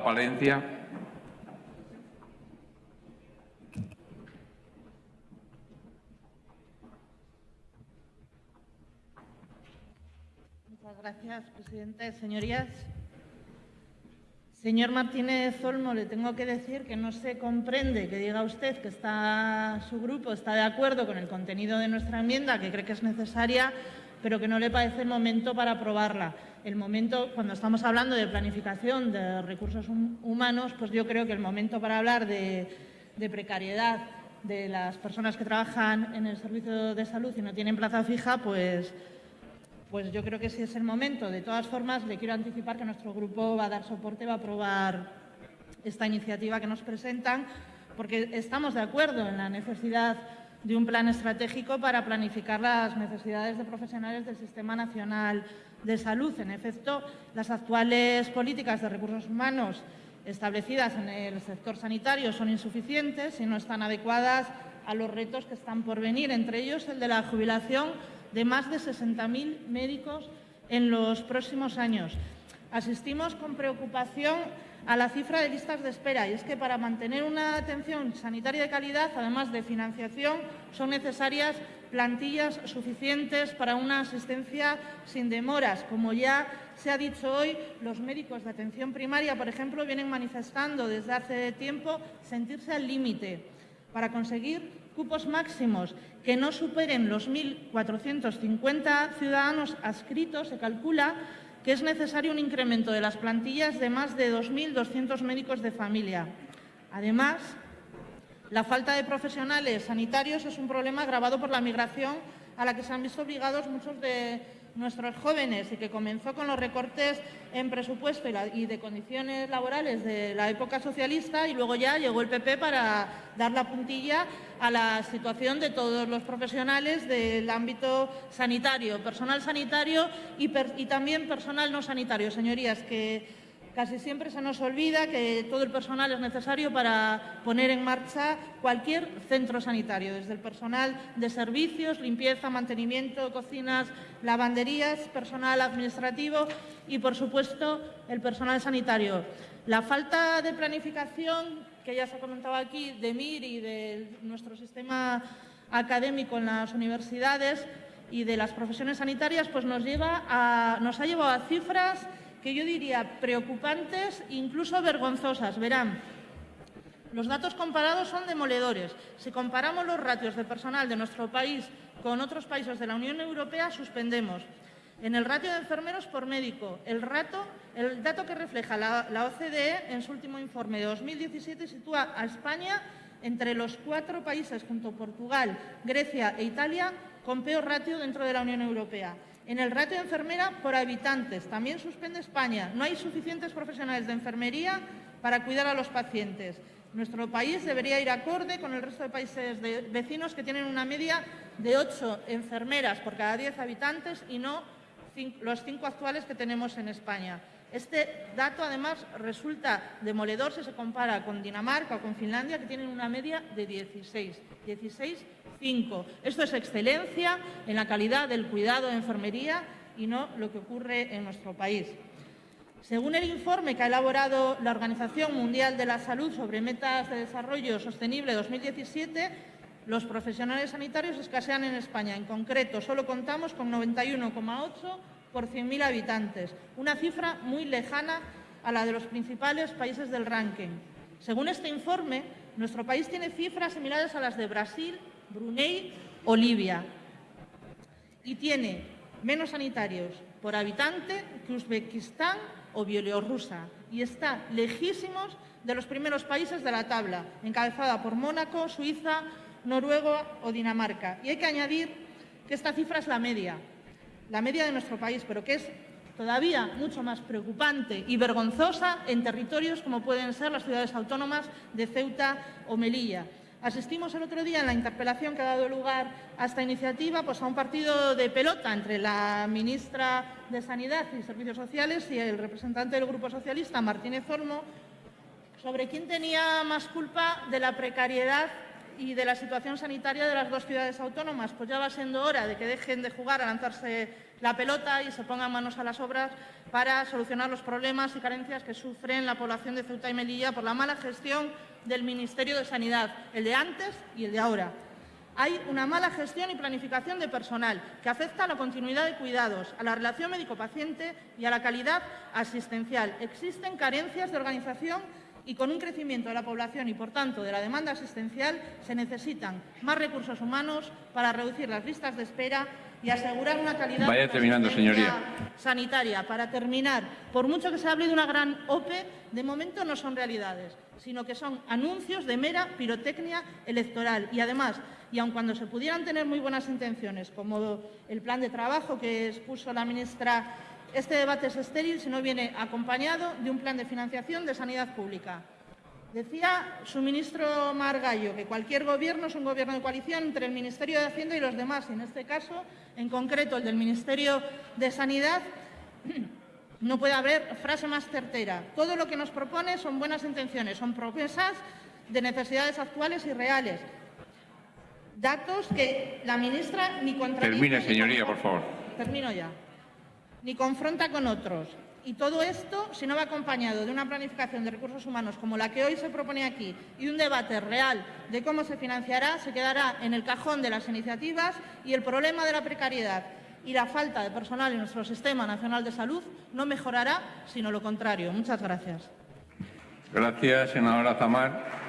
Palencia. Muchas gracias, presidente. Señorías, señor Martínez Olmo, le tengo que decir que no se comprende que diga usted que está, su grupo está de acuerdo con el contenido de nuestra enmienda, que cree que es necesaria, pero que no le parece el momento para aprobarla. El momento, cuando estamos hablando de planificación de recursos humanos, pues yo creo que el momento para hablar de, precariedad de las personas que trabajan en el servicio de salud y no tienen plaza fija, pues, pues yo creo que sí es el momento. De todas formas, le quiero anticipar que nuestro grupo va a dar soporte, va a aprobar esta iniciativa que nos presentan, porque estamos de acuerdo en la necesidad de un plan estratégico para planificar las necesidades de profesionales del Sistema Nacional de Salud. En efecto, las actuales políticas de recursos humanos establecidas en el sector sanitario son insuficientes y no están adecuadas a los retos que están por venir, entre ellos el de la jubilación de más de 60.000 médicos en los próximos años. Asistimos con preocupación a la cifra de listas de espera y es que para mantener una atención sanitaria de calidad, además de financiación, son necesarias plantillas suficientes para una asistencia sin demoras. Como ya se ha dicho hoy, los médicos de atención primaria, por ejemplo, vienen manifestando desde hace tiempo sentirse al límite para conseguir cupos máximos que no superen los 1.450 ciudadanos adscritos, se calcula que es necesario un incremento de las plantillas de más de 2.200 médicos de familia. Además, la falta de profesionales sanitarios es un problema agravado por la migración a la que se han visto obligados muchos de nuestros jóvenes y que comenzó con los recortes en presupuesto y, de condiciones laborales de la época socialista y luego ya llegó el PP para dar la puntilla a la situación de todos los profesionales del ámbito sanitario, personal sanitario y, también personal no sanitario. Señorías, que Casi siempre se nos olvida que todo el personal es necesario para poner en marcha cualquier centro sanitario, desde el personal de servicios, limpieza, mantenimiento, cocinas, lavanderías, personal administrativo y, por supuesto, el personal sanitario. La falta de planificación, que ya se ha comentado aquí, de MIR y de nuestro sistema académico en las universidades y de las profesiones sanitarias, pues nos, lleva nos ha llevado a cifras que yo diría preocupantes, incluso vergonzosas. Verán, los datos comparados son demoledores. Si comparamos los ratios de personal de nuestro país con otros países de la Unión Europea, suspendemos. En el ratio de enfermeros por médico, el, el dato que refleja la OCDE en su último informe de 2017 sitúa a España entre los cuatro países, junto a Portugal, Grecia e Italia, con peor ratio dentro de la Unión Europea. En el ratio de enfermera por habitantes, también suspende España. No hay suficientes profesionales de enfermería para cuidar a los pacientes. Nuestro país debería ir acorde con el resto de países vecinos que tienen una media de ocho enfermeras por cada diez habitantes y no los cinco actuales que tenemos en España. Este dato, además, resulta demoledor si se compara con Dinamarca o con Finlandia, que tienen una media de 16. 16 esto es excelencia en la calidad del cuidado de enfermería y no lo que ocurre en nuestro país. Según el informe que ha elaborado la Organización Mundial de la Salud sobre Metas de Desarrollo Sostenible 2017, los profesionales sanitarios escasean en España. En concreto, solo contamos con 91,8 por 100.000 habitantes, una cifra muy lejana a la de los principales países del ranking. Según este informe, nuestro país tiene cifras similares a las de Brasil Brunei o Libia. Y tiene menos sanitarios por habitante que Uzbekistán o Bielorrusia. Y está lejísimos de los primeros países de la tabla, encabezada por Mónaco, Suiza, Noruega o Dinamarca. Y hay que añadir que esta cifra es la media, la media de nuestro país, pero que es todavía mucho más preocupante y vergonzosa en territorios como pueden ser las ciudades autónomas de Ceuta o Melilla. Asistimos el otro día en la interpelación que ha dado lugar a esta iniciativa pues, a un partido de pelota entre la ministra de Sanidad y Servicios Sociales y el representante del Grupo Socialista, Martínez Olmo, sobre quién tenía más culpa de la precariedad y de la situación sanitaria de las dos ciudades autónomas. Pues ya va siendo hora de que dejen de jugar a lanzarse la pelota y se pongan manos a las obras para solucionar los problemas y carencias que sufren la población de Ceuta y Melilla por la mala gestión del Ministerio de Sanidad, el de antes y el de ahora. Hay una mala gestión y planificación de personal que afecta a la continuidad de cuidados, a la relación médico-paciente y a la calidad asistencial. Existen carencias de organización y con un crecimiento de la población y, por tanto, de la demanda asistencial, se necesitan más recursos humanos para reducir las listas de espera y asegurar una calidad Vaya terminando, señoría. sanitaria. Para terminar, por mucho que se hable de una gran OPE, de momento no son realidades, sino que son anuncios de mera pirotecnia electoral. Y además, y aun cuando se pudieran tener muy buenas intenciones, como el plan de trabajo que expuso la ministra, este debate es estéril si no viene acompañado de un plan de financiación de sanidad pública. Decía su ministro Margallo que cualquier gobierno es un gobierno de coalición entre el Ministerio de Hacienda y los demás. Y en este caso, en concreto, el del Ministerio de Sanidad, no puede haber frase más certera. Todo lo que nos propone son buenas intenciones, son promesas de necesidades actuales y reales. Datos que la ministra ni contradice... Termine, señoría, por favor. Termino ya. Ni confronta con otros. Y todo esto, si no va acompañado de una planificación de recursos humanos como la que hoy se propone aquí y un debate real de cómo se financiará, se quedará en el cajón de las iniciativas y el problema de la precariedad y la falta de personal en nuestro Sistema Nacional de Salud no mejorará, sino lo contrario. Muchas gracias. Gracias, senadora Zamar.